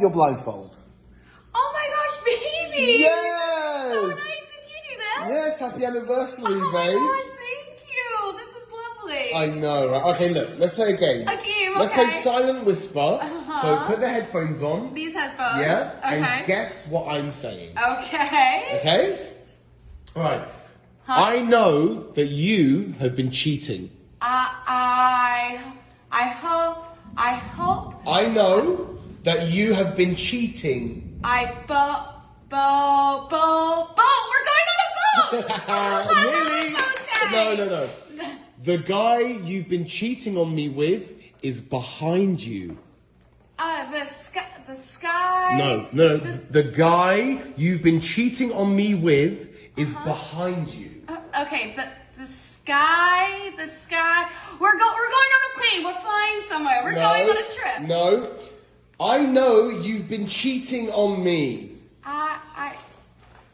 your blindfold. Oh my gosh, baby! Yes! So nice. Did you do that? Yes, happy anniversary, Oh my babe. gosh, thank you. This is lovely. I know, right? Okay, look, let's play a game. A game, Let's okay. play Silent Whisper. Uh-huh. So put the headphones on. These headphones. Yeah? Okay. And guess what I'm saying. Okay. Okay? Alright. Huh? I know that you have been cheating. I, I, I hope, I hope, I know that you have been cheating. I bo, bo, bo, bo. We're going on a boat. Okay. No, no, no. The guy you've been cheating on me with is behind you. Uh, the sky, the sky. No, no, no. The guy you've been cheating on me with is behind you. Uh, okay, the the sky, the sky. We're go, we're going on a plane. We're flying somewhere. We're going on a trip. No. I know you've been cheating on me. I, I,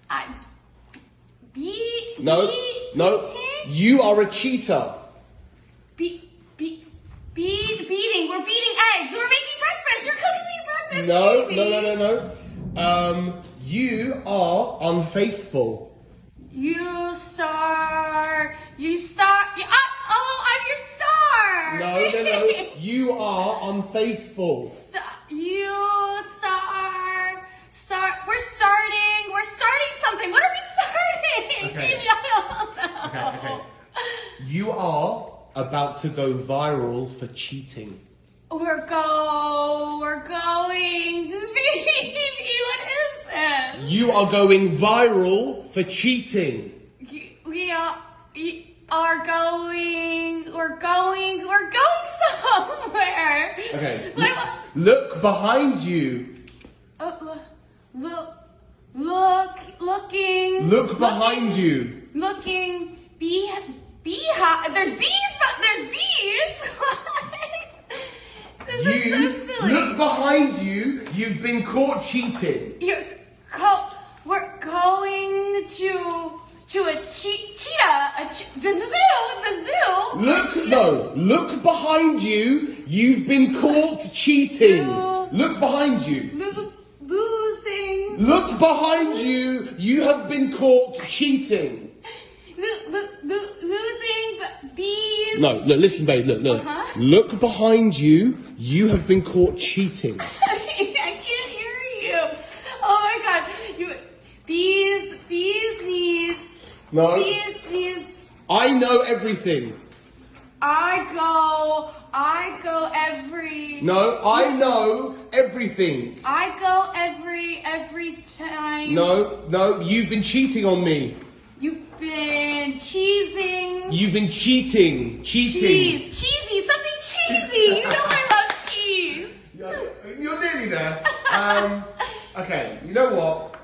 I, be, No, be, no. beating? You are a cheater. Be, be, be, beating. We're beating eggs. We're making breakfast. You're cooking me breakfast. No, baby. no, no, no, no. Um, you are unfaithful. You star. You star. You, oh, oh, I'm your star. No, no, no. You are unfaithful. We're starting something. What are we starting? Okay. Maybe I don't know. Okay, okay. You are about to go viral for cheating. We're go. We're going. Baby, what is this? You are going viral for cheating. We are. We are going. We're going. We're going somewhere. Okay. Like, Look behind you. uh, look, look, look, looking. Look behind you. Looking. Bee. Beehive. There's bees, but there's bees. this is You so silly. look behind you. You've been caught cheating. You're co- we're going to to a che- cheetah, a che- the zoo, the zoo. Look, no, look behind you. You've been caught cheating. Look behind you. Lo- losing, Look behind you. You have been caught cheating. lo- lo- lo- losing bees. No, look, listen, babe. Look, look. Uh-huh. Look behind you. You have been caught cheating. I can't hear you. Oh my god, you bees, bees knees, No, bees knees. I know everything. I go, I go every. No, I know everything. I go every every time. No, no, you've been cheating on me. You've been cheesing. You've been cheating. Cheating. Cheese, cheesy, something cheesy. You know I love cheese. You're, you're nearly there. Um, okay, you know what?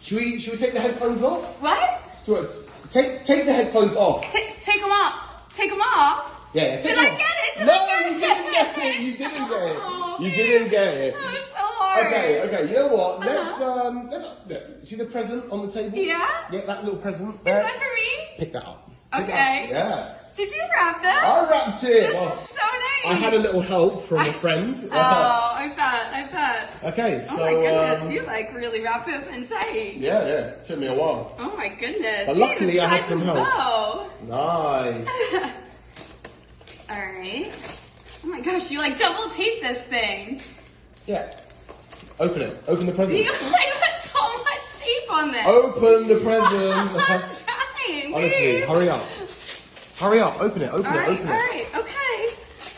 Should we should we take the headphones off? What? So take take the headphones off. Take, take them off. Take them off. Yeah, take Did them I get it? Did no, I get you didn't get it. You didn't get it. Oh, you didn't get it. That was so hard. Okay, okay. You know what? Let's Uh-huh. um, let's look, see the present on the table. Yeah? Yeah, that little present. Is There. that for me? Pick that up. Pick that Okay. up. Yeah. Did you wrap this? I wrapped it. This Well, is so nice. I had a little help from a friend. Oh, I bet. I bet. Okay, so Oh my goodness, um, you like really wrap this in tight. yeah, yeah, took me a while. Oh my goodness. But luckily I had some help. bow. Nice. All right. Oh my gosh, you like double tape this thing. yeah. Open it. Open the present. You put so much tape on this. Open the I'm present. dying. Honestly, hurry up. Hurry up. Open it. Open All it. right, Open all it. right, okay.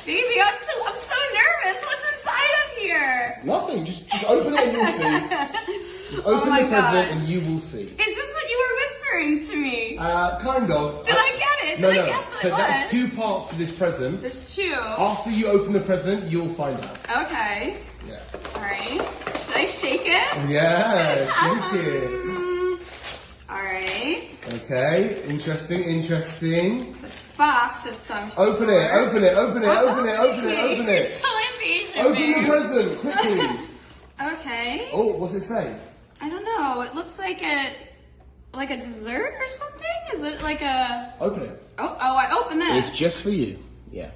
Baby, I'm so I'm so nervous. What's inside of here? Nothing. Just, just open it and you'll see. Just open Oh the present gosh. and you will see. Is this what you were whispering to me? Uh, kind of. Did I? Did no, no. so it there's was? two parts to this present. There's two. After you open the present, you'll find out. Okay. Yeah. All right. Should I shake it? Yeah. Shake it. Um, all right. Okay. Interesting. Interesting. It's a box of some sort. Open it. Open it. Open it. Open it. Open it. Open it. so impatient. Open the present quickly. Okay. Oh, what's it say? I don't know. It looks like a like a dessert or something. Is it like a? Open it. Oh, oh! I open this. It's just for you. Yeah.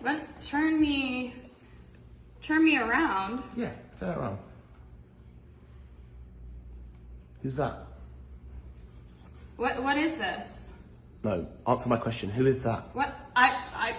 What? Turn me. Turn me around. Yeah, turn it around. Who's that? What? What is this? No, answer my question. Who is that? What? I. I.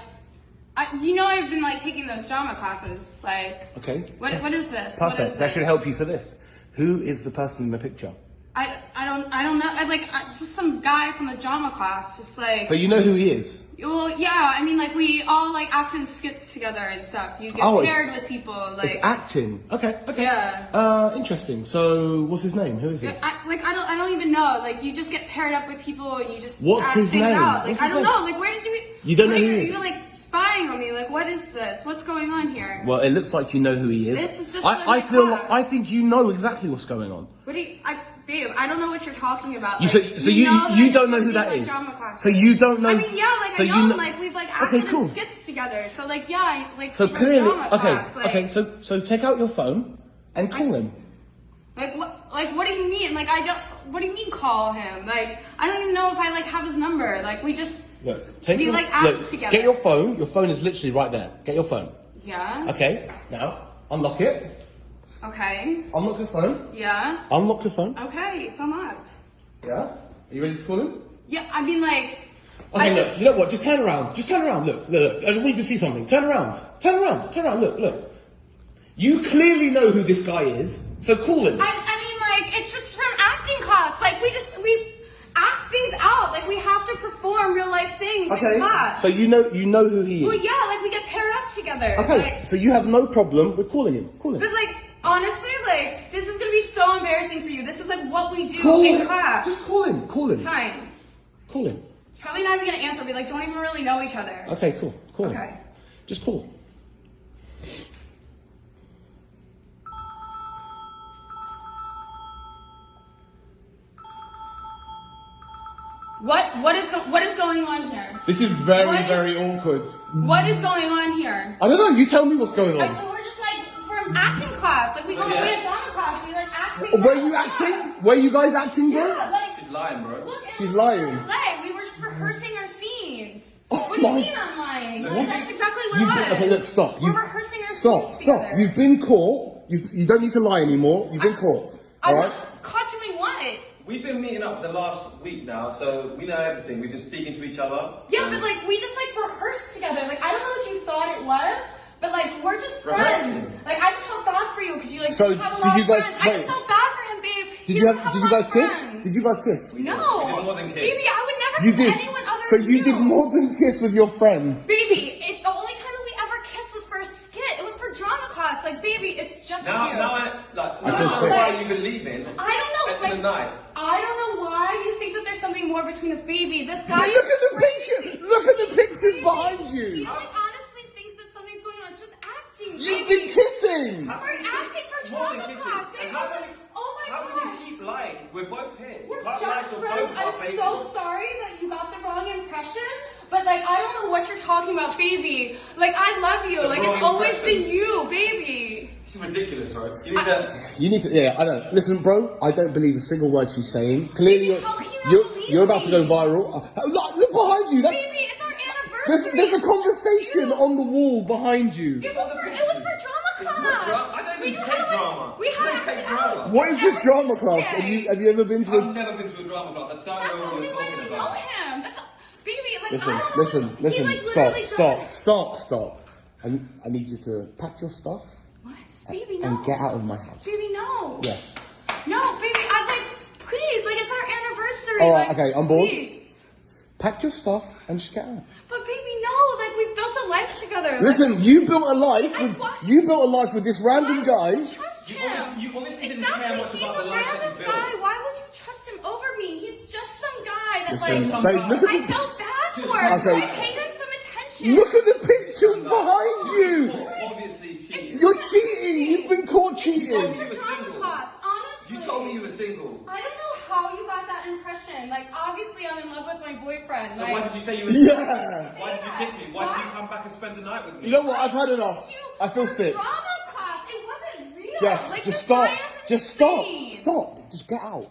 I. You know, I've been like taking those drama classes. Like, Okay. what? What is this? What Perfect. is That this? should help you for this. Who is the person in the picture? I. I don't. I don't know. I like. I, it's just some guy from the drama class. Just like. So you know who he is? Well, yeah. I mean, like we all like act in skits together and stuff. You get Oh, paired with people. Like. It's acting. Okay. Okay. Yeah. Uh, interesting. So what's his name? Who is he? I, like I don't I don't even know. Like you just get paired up with people and you just What's act his things name? out. Like What's I don't know. Like where did you You don't know are who you, he is? You're like spying on me. Like what is this? What's going on here? Well, it looks like you know who he is. This is just I, I feel. class. Like, I think you know exactly what's going on. What do you I babe, I don't know what you're talking about. You Like, so, so you know you don't know who that is. So you don't know. I mean, yeah, like so I you know, like we've like Okay, acted cool. in skits together. So like yeah, I, like So clearly, drama okay, class, like, okay. So so take out your phone and call him. Like what? Like what do you mean? Like I don't. What do you mean call him? Like I don't even know if I like have his number. Like we just. Look, take We, your, like, act look, together. Get your phone. Your phone is literally right there. Get your phone. Yeah. Okay. Now unlock it. Okay. Unlock your phone. Yeah. Unlock your phone. Okay. It's unlocked. Yeah. Are you ready to call him? Yeah. I mean, like. I Okay, look, just. you know what? Just turn around. Just turn around. Look, look, look. I just want you to see something. Turn around. Turn around. Turn around. Look, look. You clearly know who this guy is, so call him. I, I mean, like it's just from acting class. Like we just we act things out. Like we have to perform real life things in Okay. class. So you know you know who he is. well, yeah. Like we get paired up together. Okay. Like, so you have no problem with calling him. Call him. but like honestly, like this is gonna be so embarrassing for you. This is like what we do Call in him. class. Just call him. Call him. Fine. Call him. It's probably not even gonna answer. We like don't even really know each other. Okay, cool. Call him. Okay. Just call. What what is what is going on here? This is very, What is- very awkward. What is going on here? I don't know. You tell me what's going on. we're We like Were out. you Yeah. acting? Were you guys acting, bro? Yeah, like She's lying, bro. look. She's lying. Play. We were just rehearsing our scenes. Oh what do you mean I'm lying? Like, that's exactly what You've it been, was. okay, look, stop. We're You've- rehearsing our Stop, scenes stop. together. You've been caught. You, you don't need to lie anymore. You've been caught. I'm Alright? caught doing what? We've been meeting up for the last week now, so we know everything. We've been speaking to each other. Yeah, but like we just like rehearsed together. Like I don't know what you thought it was, but like we're just Rehearsing. friends. Like I just felt bad for you because you like So, have a did lot you of guys- friends. I just felt bad for him, babe. Did you have? Did you guys of kiss? Did you guys kiss? No, We did more than kiss. baby, I would never You kiss did. anyone other So than you did more than kiss with your friends. Baby, it, the only time that we ever kissed was for a skit. It was for drama class. Like, baby, it's just Now, you. now I like. I now can I know why you've been leaving. I don't know, At like- the night. I don't know why you think that there's something more between us, baby. This guy. Look at the crazy. picture. Look at the pictures Baby, behind He you. like honestly thinks that something's going on. It's just acting. You've baby. been kissing. We're acting for More than drama kisses. class, baby. And how can you, oh my how gosh. can you keep lying? We're both here. We're You can't just to friends. both I'm our faces. so sorry that you got the wrong impression. But like, I don't know what you're talking about, baby. Like, I love you. The like, it's wrong always impression. been you, baby. This is ridiculous, bro. You need to. You need to. Yeah, I know. Listen, bro. I don't believe a single word she's saying. Clearly, Baby, you're you not you're, you're about to go viral. Uh, look, look behind you. That's Baby, it's our there's, anniversary. there's a conversation on the wall behind you. It was for it was for drama class. not drama. I don't We even just take had, drama. We You had don't to take act drama. What is this drama class? every Have you have you ever been to I've a? never been to a drama class. I don't That's know the what only you're way talking we know about. him. That's baby. Like Listen, I don't know. listen, He, listen. like, Stop, literally stop, stop, stop. I, I need you to pack your stuff What, baby? No. and get out of my house. Baby, no. Yes. No, baby. I like. Please, like it's our anniversary. All right, like, okay, I'm bored. Please. Pack your stuff and just get out. But baby, no. Like we built a life together. Like, Listen, you built a life I- with why- you built a life with this random why guy. Would you trust You him? obviously- you obviously didn't exactly. care much He's about a the life that you random built. guy. Why would you trust him over me? He's just some guy that Listen, like. babe, look at I felt bad for. Just- So I paid him some attention. look at the pictures behind you. Obviously, cheating. You're cheating. You've been caught told cheating. me- you were single. class, honestly. You told me you were single. I don't know how you got that impression. Like, obviously, I'm in love with my boyfriend. So like, why did you say you were single? Yeah. Why did you kiss me? Why did you come back and spend the night with me? You know what? I've had enough. I feel sick. Drama class. It wasn't real. Jess, like, just stop. Just stop. insane. Stop. Just get out.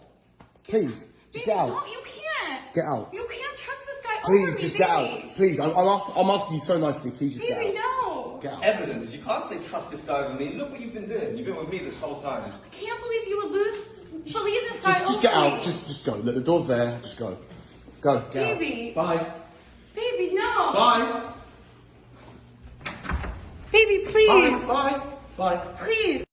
Please. Just get out. Don't, you can't. Get out. You can't trust this guy Please, me, just get baby. out. Please, I'm, I'm, ask, I'm asking you so nicely. Please just Baby, get out. no. Get out. Evidence. You can't say trust this guy with me. Look what you've been doing. You've been with me this whole time. I can't believe you would lose, believe this guy Just, just get over out. me. Just, just go. Look, the door's there. Just go. Go. Get Baby. out. Bye. Baby, no. Bye. Baby, Bye. please. Bye. Bye. Please.